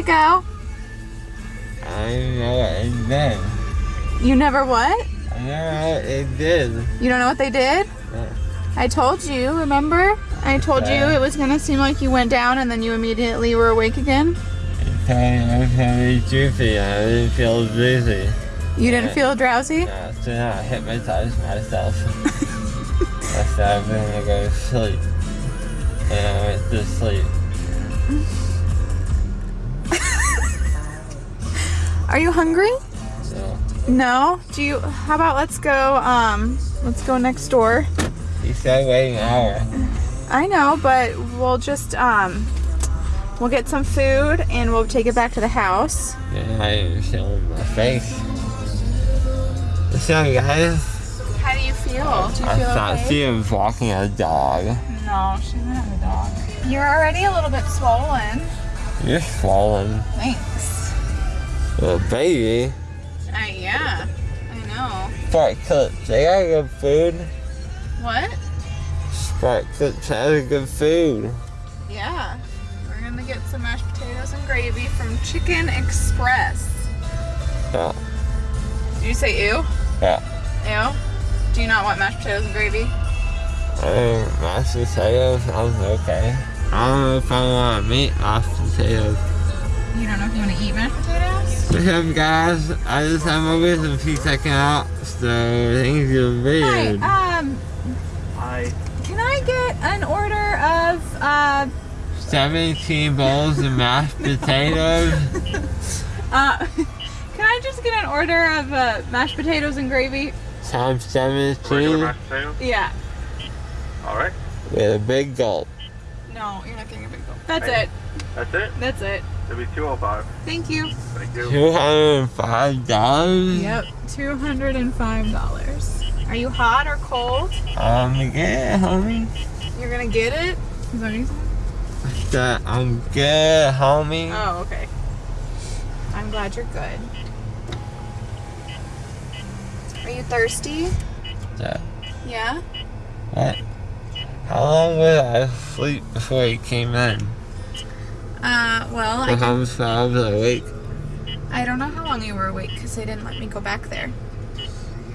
it go? I what it did. You never what? I what it did. You don't know what they did? No. I told you, remember? I told you it was gonna seem like you went down and then you immediately were awake again. It told me I was droopy. I didn't feel dizzy. You didn't feel drowsy? Yeah, so now I hypnotized myself. I said I'm gonna go to sleep. And I went to sleep. Are you hungry? So No? Do you how about let's go um let's go next door. he said wait an hour. I know, but we'll just um we'll get some food and we'll take it back to the house. Yeah, I didn't feel my face. What's up guys? How do you feel? Do you I feel thought okay? she was walking a dog. No, she doesn't have a dog. You're already a little bit swollen. You're swollen. Thanks. Little baby. Uh, yeah, I know. Spark Clips, they got good food. What? Spark Clips has good food. Yeah. We're gonna get some mashed potatoes and gravy from Chicken Express. Yeah. Did you say ew? Yeah. Ew? Do you not want mashed potatoes and gravy? I mashed potatoes sounds okay. I don't know if I want meat mashed potatoes. You don't know if you want to eat mashed potatoes? What's up, guys? I just have my wisdom teeth taken out, so things are weird. Hi, um, Hi. can I get an order of, uh, 17 bowls of mashed potatoes. uh, can I just get an order of, uh, mashed potatoes and gravy? Times 17 Regular mashed potatoes? Yeah. All right. with a big gulp. No, you're not getting a big bowl. That's Hey. it. That's it. That's it. It'll be 205. Thank you. Thank you. $205? Yep, $205. Are you hot or cold? Um, I'm good, homie. You're gonna get it? Is that what you said? That I'm good, homie. Oh, okay. I'm glad you're good. Are you thirsty? That- Yeah? What? How long was I sleep before you came in? Uh, well, I, how many hours awake? I don't know how long you were awake because they didn't let me go back there.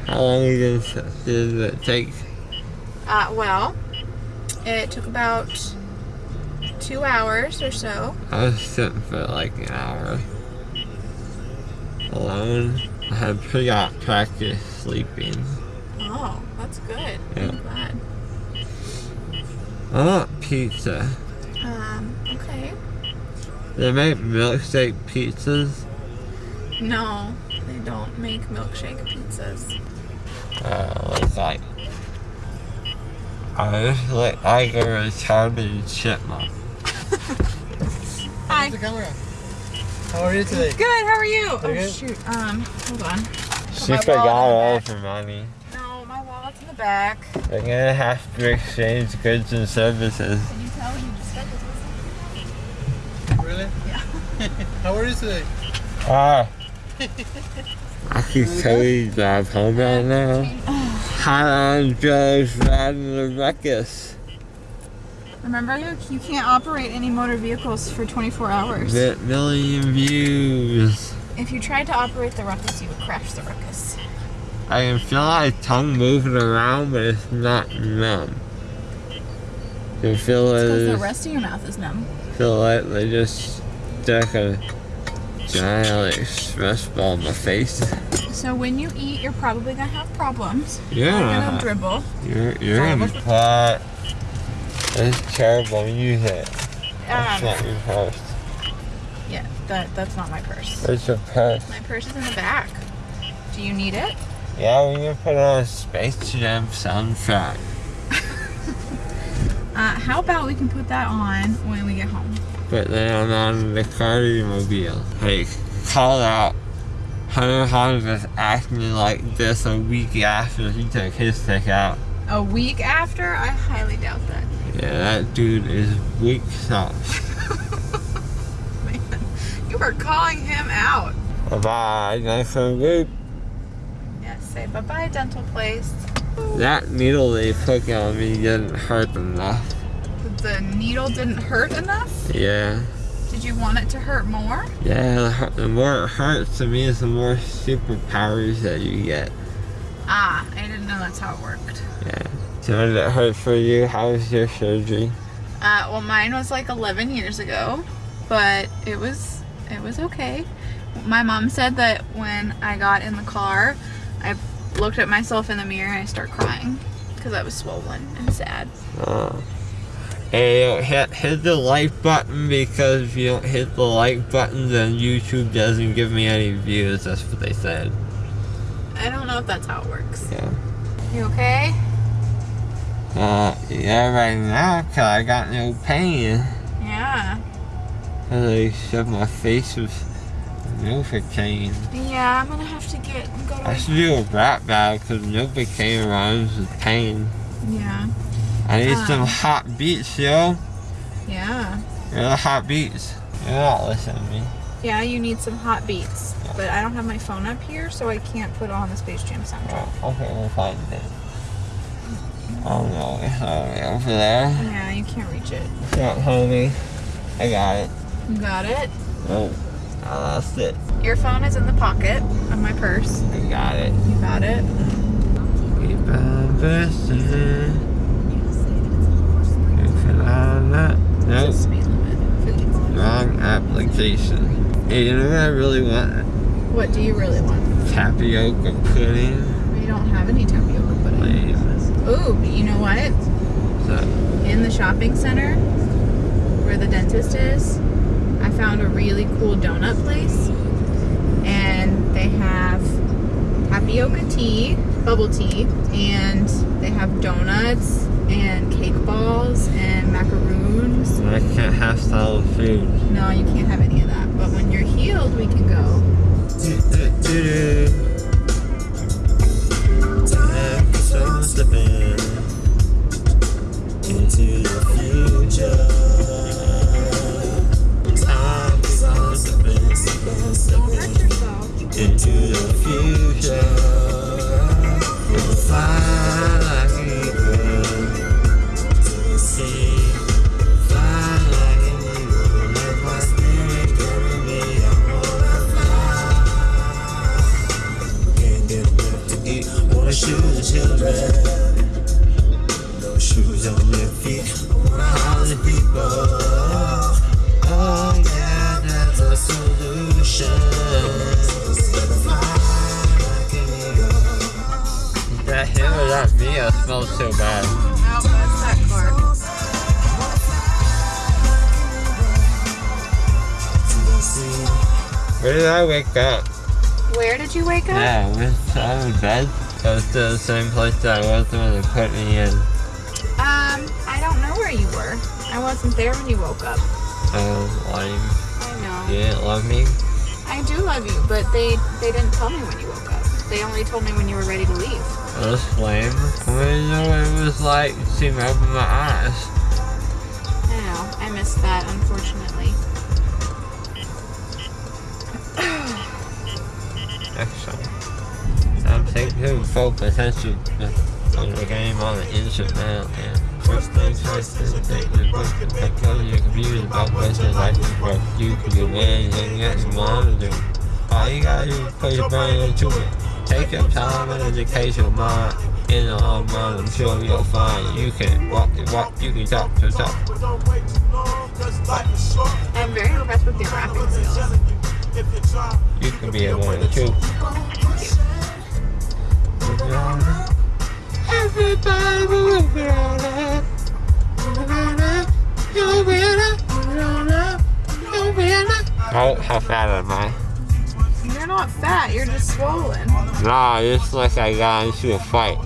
How long did it, did it take? Uh, well, it took about two hours or so. I was sitting for like an hour. Alone. I had pretty out practice sleeping. Oh, that's good. Yeah. I'm glad. I want pizza. Um, okay. They make milkshake pizzas. No, they don't make milkshake pizzas. Uh, it's like I just look like a retarded chipmunk. Hi. the camera. How are you today? Good, how are you? Oh, good? shoot. Um, hold on. She my wallet forgot in the all back. her money. No, my wallet's in the back. They're gonna have to exchange goods and services. Can you tell he just got this Really? Yeah. How are you today? Ah. I keep can totally drive home right now. Hot on drugs riding the ruckus. Remember, you, you can't operate any motor vehicles for 24 hours. Bit million views. If you tried to operate the ruckus, you would crash the ruckus. I can feel my tongue moving around, but it's not numb. You feel it. Because the rest of your mouth is numb. feel like they just stuck a giant express ball in my face. So when you eat, you're probably gonna have problems. Yeah. You're gonna dribble. you're you're gonna be quiet. It's terrible music. That's Um, not your purse. yeah, that that's not my purse. Where's your purse? My purse is in the back. Do you need it? Yeah, we can put on a Space Jam soundtrack. Uh, how about we can put that on when we get home? But then I'm on the Cardi mobile. Hey, call out. Hunter Hans was acting like this a week after he took his stick out. A week after? I highly doubt that. Yeah, that dude is weak sauce. Man, you were calling him out. Bye bye, nice and good. Yes, say bye bye, dental place. That needle they put on me didn't hurt enough. The needle didn't hurt enough? Yeah. Did you want it to hurt more? Yeah, the, more it hurts to me is the more superpowers that you get. Ah, I didn't know that's how it worked. Yeah. So did it hurt for you? How was your surgery? Uh, well, mine was like 11 years ago, but it was it was okay. My mom said that when I got in the car, I looked at myself in the mirror and I started crying because I was swollen and sad. Uh, and you don't hit, hit the like button because if you don't hit the like button, then YouTube doesn't give me any views. That's what they said. I don't know if that's how it works. Yeah. You okay? Uh, yeah, right now, cause I got no pain. Yeah. And they shoved my face with Novocaine. Yeah, I'm gonna have to get go I to. should do a rap battle because Novocaine rhymes with pain. Yeah. I need Ah. some hot beats, yo. Yeah. You're the hot beats. You're not listening to me. Yeah, you need some hot beats. But I don't have my phone up here, so I can't put on the Space Jam soundtrack. Oh, okay, we'll find it. Oh no, it's way over there. Yeah, you can't reach it. Yeah, homie. I got it. You got it? Oh, I lost it. Your phone is in the pocket of my purse. I got it. You got it? Keep on bursting. If that. Nope. Speed limit. Wrong application. Hey, you know what I really want? What do you really want? Tapioca pudding. We don't have any tapioca pudding. Ooh, you know what? So, In the shopping center where the dentist is, I found a really cool donut place. And they have tapioca tea, bubble tea, and they have donuts and cake balls and macaroons. I can't have solid food. No, you can't have any of that. But when you're healed, we can go. Into the future. Time is on the Don't into the future. We'll fly that smells so bad. That's that car. Where did I wake up? Where did you wake up? Yeah, I was I was in bed. I was still the same place that I was when they put me in. Um, I don't know where you were. I wasn't there when you woke up. Oh, lame. I know. You didn't love me? I do love you, but they they didn't tell me when you woke up. They only told me when you were ready to leave. That was lame. I didn't know what it was like to see me open my eyes. I know. I missed that, unfortunately. Excellent. I'm taking full potential on the game on the now. And first things first is take the book and pick up your computer about questions like what you can do anything that you want to do. All you gotta do is put your brain into it. Take your time and education mind. In the long run, I'm sure you'll find you can walk the walk, you can talk the talk. I'm very impressed with your rapping skills. You can be a one too. Everybody move it on up. How, how fat am I? You're not fat. You're just swollen. Nah, it's like I got into a fight.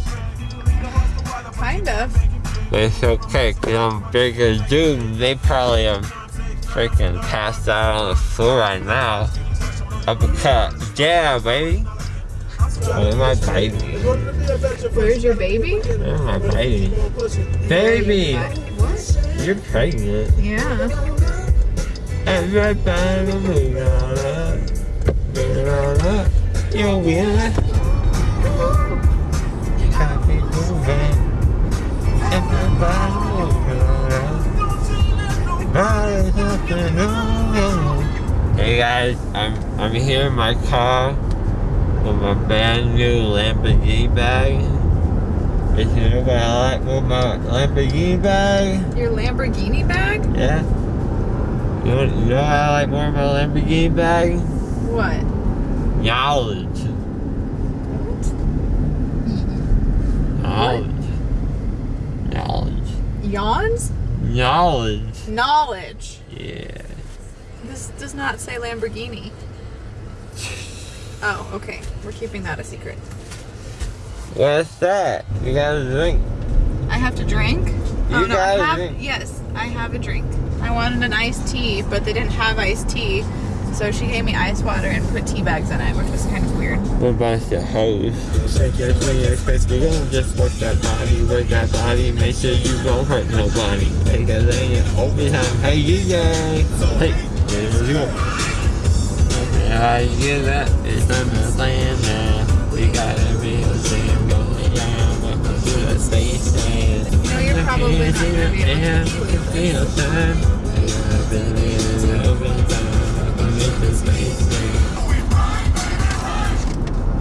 Kind of. But it's okay, cause I'm bigger dude they probably are freaking passed out on the floor right now. Uppercut. Yeah, baby. Where's my baby? Where's your baby? Where's my baby? Baby! What? You're pregnant. Yeah. Everybody up. You're winning. Copy moving. Everybody move it on up. Body's up and over. guys, I'm I'm here in my car with my brand new Lamborghini bag. If you know what I like with my Lamborghini bag, Your Lamborghini bag? yeah. You know, you know what I like more of my Lamborghini bag? What? Knowledge. What? Knowledge. Knowledge. Yawns? Knowledge. Knowledge. Yeah. This does not say Lamborghini. Oh, okay. We're keeping that a secret. What's that? You got a drink. I have to drink? oh You no, I got a have drink. yes, I have a drink. I wanted an iced tea, but they didn't have iced tea. So she gave me ice water and put tea bags in it, which was kind of weird. What about the hose? Say just when you expect to go, just work that body, work that body, make sure you don't hurt nobody. Take a lane, overtime, hey, yeah, hey, there you go. Yeah, I get that, it's understand now. We got everything going down, welcome to the station. You know, you're probably not gonna be able to feel time.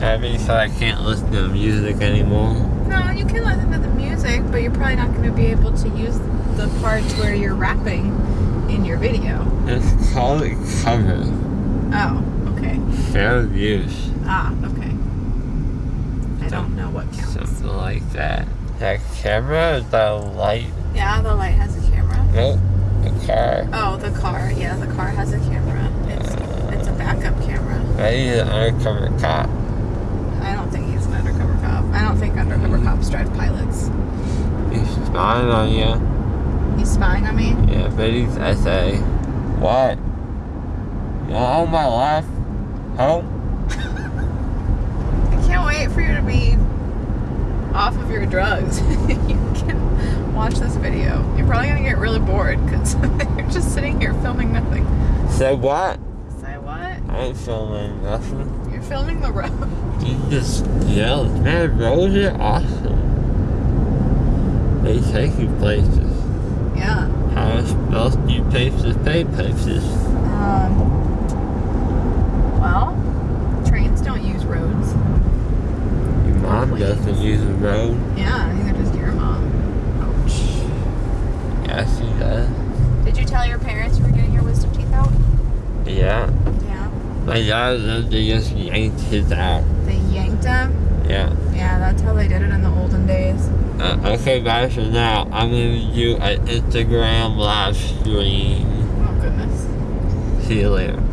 That means I can't listen to the music anymore. No, you can listen to the music, but you're probably not going to be able to use the parts where you're rapping in your video. It's called a cover. Oh, okay. Fair use. Ah, okay. I don't know what counts. Something like that. That camera, the light, Yeah, the light has a camera. nope, the car. Oh, the car. Yeah, the car has a camera. It's it's a backup camera. Maybe the undercover cop. I don't think he's an undercover cop. I don't think undercover mm-hmm. cops drive pilots. He's spying on you. He's spying on me. Yeah, but he's SA. What? You all my life? Home? I can't wait for you to be off of your drugs. you can watch this video. You're probably gonna get really bored because you're just sitting here filming nothing. Say what? Say what? I ain't filming nothing. You're filming the road. You just yell, man, roads are awesome. They take you places. Yeah. How else do you places pay places? Um. Well, trains don't use roads. Your mom doesn't use the road. Yeah, neither does your mom. Ouch. Yes, she does. Did you tell your parents you were getting your wisdom teeth out? Yeah. Yeah. My dad they just yanked his out. They yanked him? Yeah. Yeah, that's how they did it in the olden days. Uh, okay, guys, so now I'm gonna do an Instagram live stream. Oh goodness. See you later.